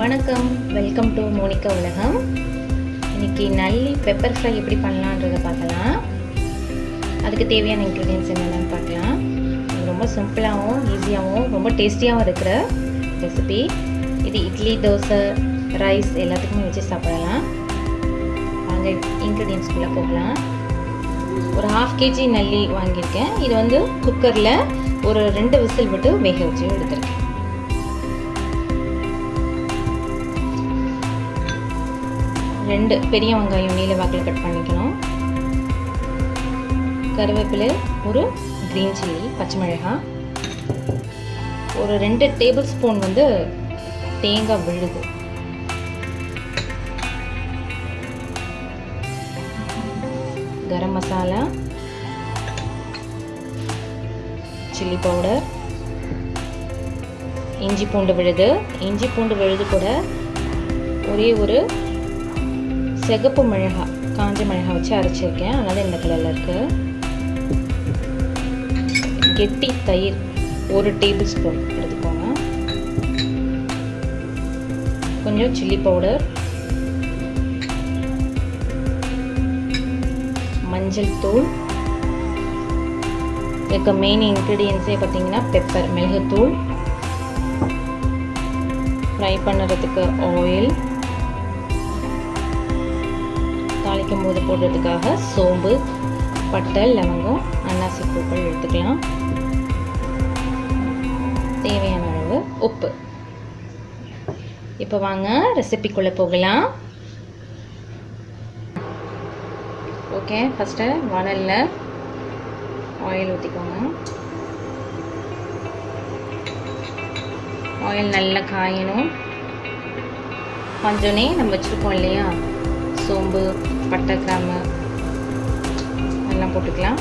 வணக்கம். Welcome to Monica உலகம். இன்னைக்கு நல்லி பெப்பர் ஃப்ரை எப்படி பண்ணலான்றதை பார்க்கலாம். அதுக்கு தேவையான இன்க்ரீடியன்ஸ் என்னென்னு பார்க்கலாம். ரொம்ப சிம்பிளாகவும் ஈஸியாகவும் ரொம்ப டேஸ்டியாகவும் இருக்கிற ரெசிபி இது இட்லி தோசை ரைஸ் எல்லாத்துக்குமே வச்சு சாப்பிடலாம். வாங்க இன்க்ரீடியன்ஸ்குள்ளே போகலாம். ஒரு ஹாஃப் கேஜி நல்லி வாங்கியிருக்கேன். இது வந்து குக்கரில் ஒரு ரெண்டு விசில் விட்டு வேக வச்சு எடுத்திருக்கேன். ரெண்டு பெரிய வெங்காயம் நீல வாக்கில் கட் பண்ணிக்கணும். கருவேப்பிலை ஒரு க்ரீன் சில்லி பச்சை மிளகாய் ஒரு ரெண்டு டேபிள் ஸ்பூன் வந்து தேங்காய் விழுது. கரம் மசாலா. சில்லி பவுடர் இஞ்சி பூண்டு விழுது. இஞ்சி பூண்டு விழுது கூட ஒரே ஒரு சிகப்பு மிளகா காஞ்ச மிளகா வச்சு அரைச்சிருக்கேன். அதனால் இந்த கலரில் இருக்குது கெட்டி தயிர் ஒரு டேபிள் ஸ்பூன் எடுத்துக்கோங்க. கொஞ்சம் சில்லி பவுடர். மஞ்சள் தூள். இதுக்கு மெயின் இன்க்ரீடியன்ஸே பார்த்தீங்கன்னா பெப்பர் மிளகுத்தூள். ஃப்ரை பண்ணுறதுக்கு ஆயில் தாளிக்கும் போது போடுறதுக்காக சோம்பு பட்டை லவங்கம் அன்னாசி பூக்கள் எடுத்துக்கலாம். தேவையான அளவு உப்பு. இப்போ வாங்க ரெசிபிக்குள்ளே போகலாம். ஓகே ஃபஸ்ட்டு வணலில் ஆயில் ஊற்றிக்கோங்க ஆயில் நல்லா காயணும். கொஞ்சோனே நம்ம வச்சுருக்கோம் இல்லையா? சோம்பு பட்டை கிராம்பு எல்லாம் போட்டுக்கலாம்.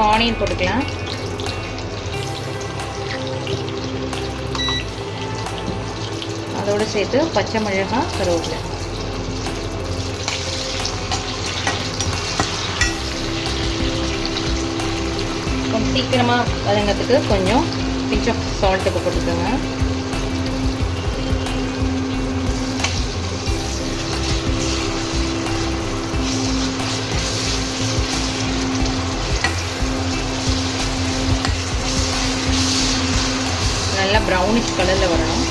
இப்போ ஆனியன் போட்டுக்கலாம். அதோடு சேர்த்து பச்சை மிளகாய் கருவேப்பிலை. கொஞ்சம் சீக்கிரமாக வதங்கிறதுக்கு கொஞ்சம் பிஞ்ச் ஆஃப் சால்ட்டு போட்டுக்கோங்க. ப்ரௌனிஷ் கலரில் வரணும்.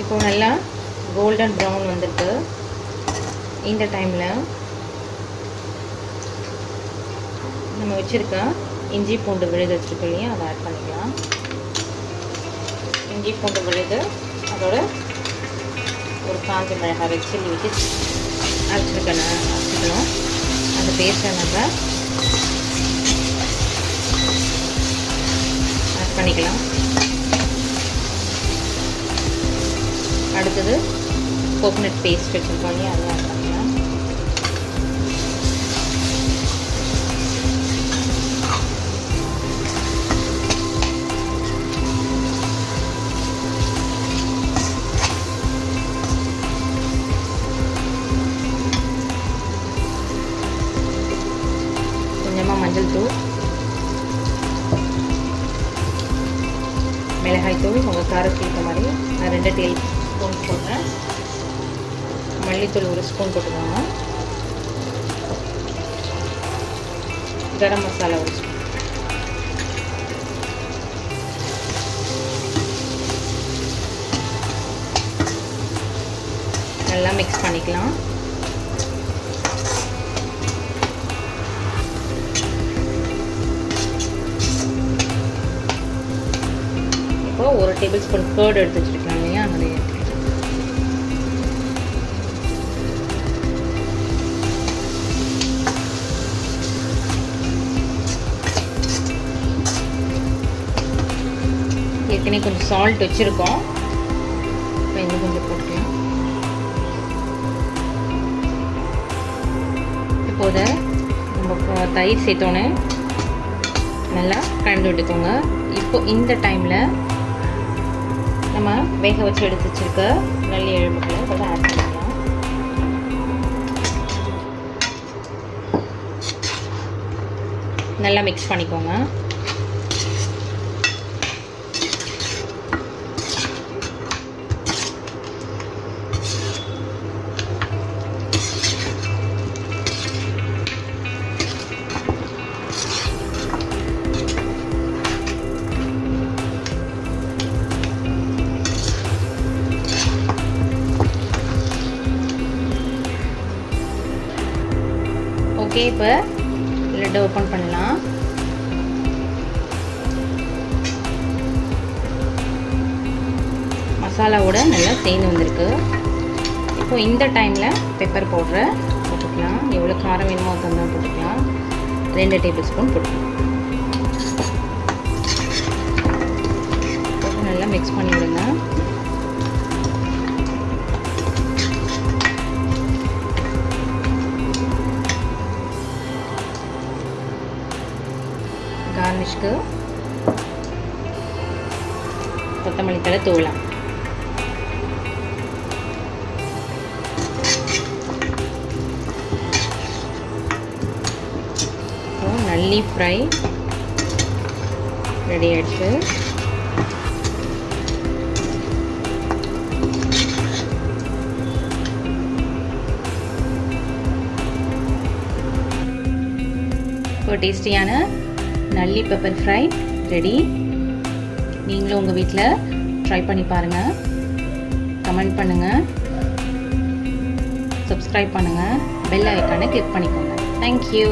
இப்போ நல்லா கோல்டன் ப்ரௌன் வந்துட்டு இந்த டைமில் நம்ம வச்சுருக்க இஞ்சி பூண்டு விழுது வச்சுருக்கோம் இல்லையா? அதை ஆட் பண்ணிக்கலாம். இஞ்சி பூண்டு விழுது அதோட ஒரு காஞ்ச மிளகாய் வச்சு வச்சு அரைச்சிருக்கேன் அரைச்சிக்கணும் அந்த பேஸ்ட்டை நம்ம ஆட் பண்ணிக்கலாம். அடுத்தது கோகோனட் பேஸ்ட் வச்சுருக்கோம் இல்லையா? அதை மிளகாய்த்தூள் உங்கள் காரத்துக்கு ஏற்ற மாதிரி நான் ரெண்டு டேபிள் ஸ்பூன் போடுறேன் மல்லித்தூள் ஒரு ஸ்பூன் போட்டுக்கோங்க. கரம் மசாலா ஒரு ஸ்பூன். நல்லா மிக்ஸ் பண்ணிக்கலாம். இப்போ ஒரு டேபிள் ஸ்பூன் கேர்டு எடுத்து வச்சுருக்கலாம் இல்லையா? அதை ஏற்கனவே கொஞ்சம் சால்ட் வச்சுருக்கோம். இப்போ இன்னும் கொஞ்சம் போட்டுக்கலாம். இப்போது நம்ம தயிர் சேர்த்தோன்னே நல்லா கலந்து விட்டுக்கோங்க. இப்போ இந்த டைமில் நம்ம வேக வச்சு எடுத்து வச்சுருக்க நல்லி எலும்புகளை கூட ஆட் பண்ணிக்கலாம். நல்லா மிக்ஸ் பண்ணிக்கோங்க. ஓகே இப்போ லெட் ஓப்பன் பண்ணலாம் மசாலாவோட நல்லா சேர்ந்து வந்திருக்கு. இப்போ இந்த டைமில் பெப்பர் பவுட்ரை போட்டுக்கலாம். எவ்வளோ காரம் வேணுமோ தந்தா போட்டுக்கலாம். ரெண்டு டேபிள் ஸ்பூன் போட்டுக்கலாம். நல்லா மிக்ஸ் பண்ணி விடுங்க. கார்னிஷ்க்கு கொத்தமல்லி தலை தூளம். நல்லி ஃப்ரை. ரெடி ஆயிடுச்சு. ஒரு டேஸ்டியான நல்லி பெப்பர் ஃப்ரை ரெடி நீங்களும் உங்கள் வீட்டில் ட்ரை பண்ணி பாருங்கள் கமெண்ட் பண்ணுங்கள் சப்ஸ்கிரைப் பண்ணுங்கள் பெல் ஐக்கானை கிளிக் பண்ணிக்கோங்க. தேங்க்யூ